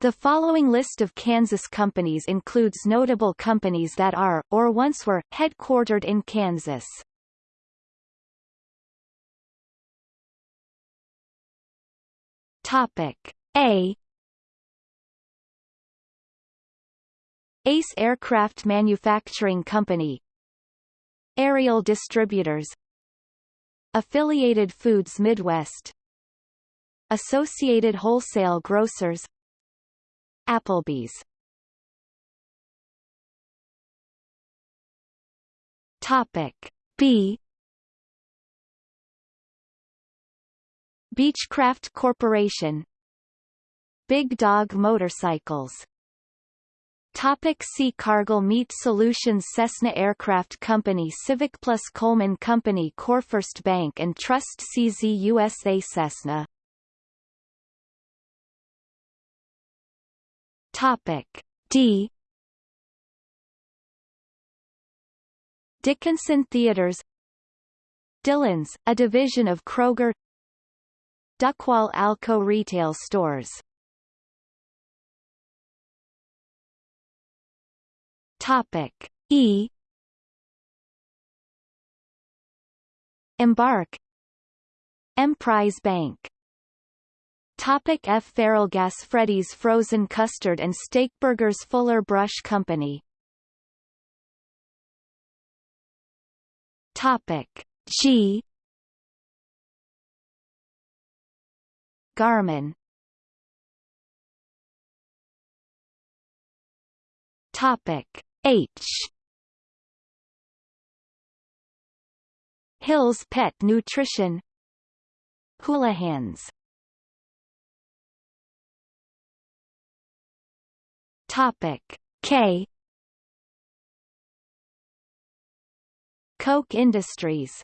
The following list of Kansas companies includes notable companies that are, or once were, headquartered in Kansas. Topic. A. Ace Aircraft Manufacturing Company. Aerial Distributors. Affiliated Foods Midwest. Associated Wholesale Grocers Applebee's. Topic B. Beechcraft Corporation. Big Dog Motorcycles. Topic see Cargill Meat Solutions Cessna Aircraft Company Civic Plus Coleman Company CoreFirst Bank and Trust CZ USA Cessna Topic D. Dickinson Theaters. Dillons, a division of Kroger. Duckwall Alco retail stores. Topic E. Embark. Emprise Bank Topic F. Gas Freddy's Frozen Custard and Steakburgers Fuller Brush Company. Topic G. Garmin. Topic H. Hill's Pet Nutrition. Houlihan's Topic. K. Koch Industries.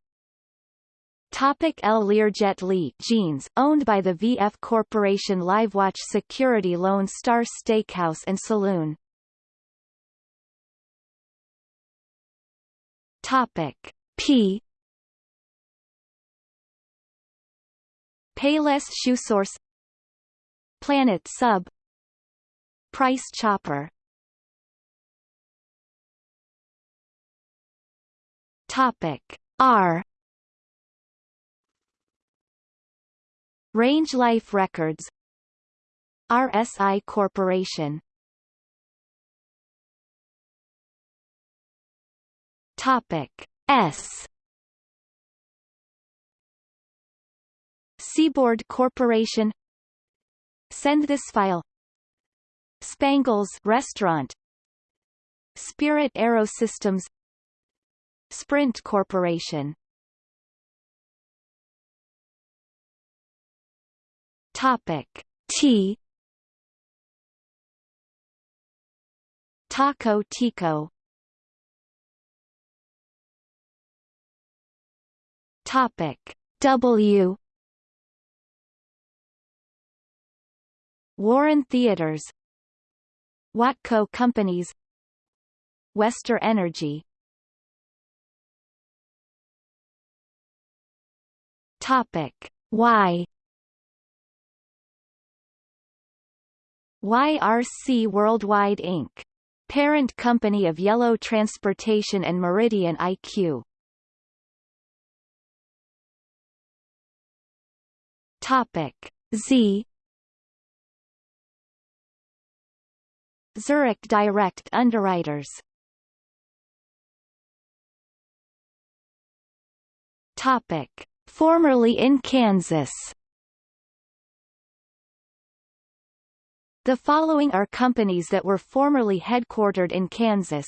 Topic L. Learjet Lee Jeans, owned by the VF Corporation LiveWatch Security Lone Star Steakhouse and Saloon. Topic. P. Payless Shoe Source. Planet Sub Price Chopper. Topic R. Range Life Records. RSI Corporation. Topic S. Seaboard Corporation. Send this file Spangles Restaurant. Spirit Aerosystems Sprint Corporation. Topic T. Taco Tico. Topic W. Warren Theaters Watco Companies Westar Energy. Topic. Y YRC Worldwide Inc. Parent company of Yellow Transportation and Meridian IQ. Topic. Z Zurich Direct Underwriters Topic Formerly in Kansas The following are companies that were formerly headquartered in Kansas.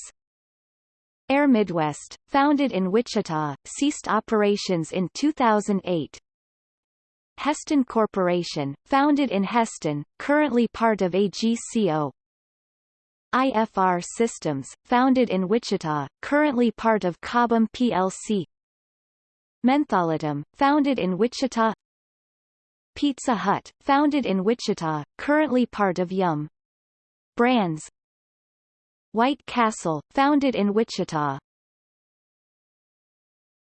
Air Midwest, founded in Wichita, ceased operations in 2008. Hesston Corporation, founded in Hesston, currently part of AGCO. IFR Systems, founded in Wichita, currently part of Cobham plc. Mentholatum, founded in Wichita Pizza Hut, founded in Wichita, currently part of Yum! Brands White Castle, founded in Wichita,